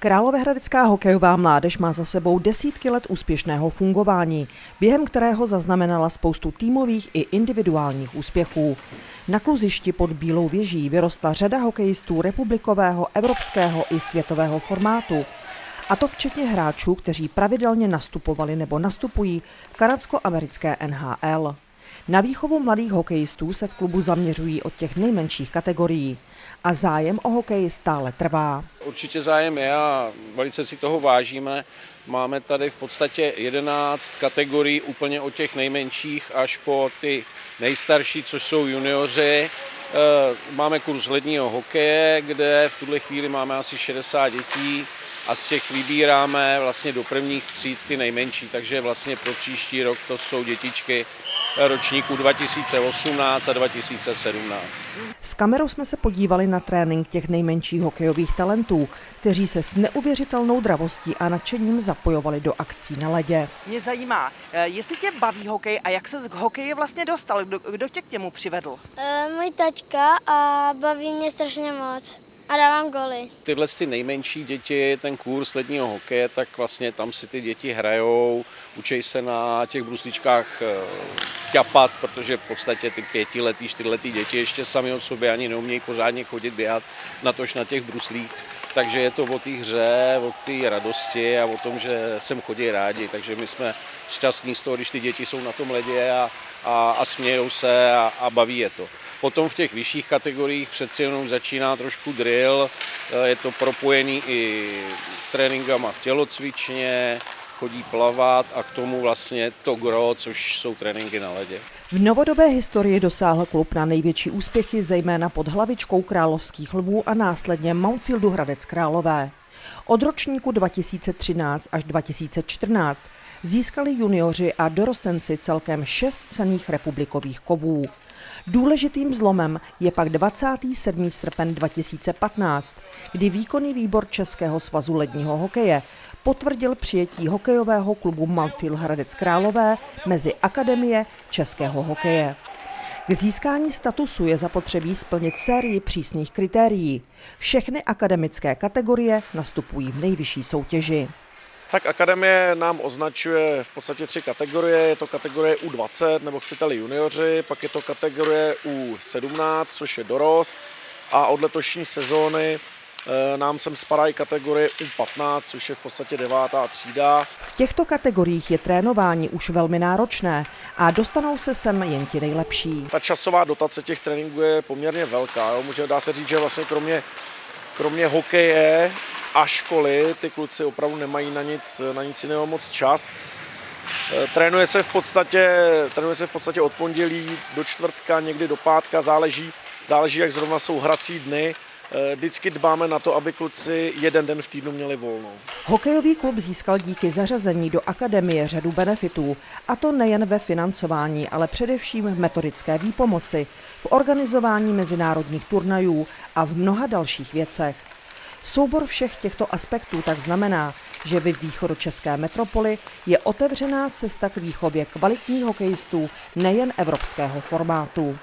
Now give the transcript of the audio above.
Královéhradecká hokejová mládež má za sebou desítky let úspěšného fungování, během kterého zaznamenala spoustu týmových i individuálních úspěchů. Na kluzišti pod Bílou věží vyrostla řada hokejistů republikového, evropského i světového formátu. A to včetně hráčů, kteří pravidelně nastupovali nebo nastupují v kanadsko-americké NHL. Na výchovu mladých hokejistů se v klubu zaměřují od těch nejmenších kategorií a zájem o hokej stále trvá. Určitě zájem je a velice si toho vážíme. Máme tady v podstatě 11 kategorií úplně od těch nejmenších až po ty nejstarší, což jsou junioři. Eh, máme kurz ledního hokeje, kde v tuhle chvíli máme asi 60 dětí a z těch vybíráme vlastně do prvních tříd ty nejmenší, takže vlastně pro příští rok to jsou dětičky ročníků 2018 a 2017. S kamerou jsme se podívali na trénink těch nejmenších hokejových talentů, kteří se s neuvěřitelnou dravostí a nadšením zapojovali do akcí na ledě. Mě zajímá, eh, jestli tě baví hokej a jak se k hokeji vlastně dostal, kdo, kdo tě k němu přivedl? E, můj tačka a baví mě strašně moc a dávám goly. Tyhle ty nejmenší děti, ten kurz ledního hokeje, tak vlastně tam si ty děti hrajou, učí se na těch brusličkách eh, ťapat, protože v podstatě ty pětiletý, čtyřletý děti ještě sami od sobě ani neumějí pořádně chodit běhat, natož na těch bruslích. Takže je to o té hře, o té radosti a o tom, že sem chodí rádi. Takže my jsme šťastní z toho, když ty děti jsou na tom ledě a, a, a smějou se a, a baví je to. Potom v těch vyšších kategoriích přeci jenom začíná trošku drill, je to propojený i tréninkama v tělocvičně, chodí plavat a k tomu vlastně to gro, což jsou tréninky na ledě. V novodobé historii dosáhl klub na největší úspěchy zejména pod hlavičkou královských lvů a následně Mountfieldu Hradec Králové. Od ročníku 2013 až 2014 získali junioři a dorostenci celkem šest cených republikových kovů. Důležitým zlomem je pak 27. srpen 2015, kdy výkonný výbor Českého svazu ledního hokeje potvrdil přijetí hokejového klubu Mountfield Hradec Králové mezi Akademie českého hokeje. K získání statusu je zapotřebí splnit sérii přísných kritérií. Všechny akademické kategorie nastupují v nejvyšší soutěži. Tak akademie nám označuje v podstatě tři kategorie. Je to kategorie U20, nebo chcete-li junioři, pak je to kategorie U17, což je dorost. A od letošní sezóny eh, nám sem spadají kategorie U15, což je v podstatě devátá třída. V těchto kategoriích je trénování už velmi náročné a dostanou se sem jen ti nejlepší. Ta časová dotace těch tréninků je poměrně velká. Jo. Může dá se říct, že vlastně kromě, kromě hokeje a školy, ty kluci opravdu nemají na nic, na nic jiného moc čas. E, trénuje se, v podstatě, trénuje se v podstatě od pondělí do čtvrtka, někdy do pátka, záleží, záleží jak zrovna jsou hrací dny. E, vždycky dbáme na to, aby kluci jeden den v týdnu měli volnou. Hokejový klub získal díky zařazení do akademie řadu benefitů, a to nejen ve financování, ale především v metodické výpomoci, v organizování mezinárodních turnajů a v mnoha dalších věcech. Soubor všech těchto aspektů tak znamená, že ve východočeské metropoli je otevřená cesta k výchově kvalitních hokejistů nejen evropského formátu.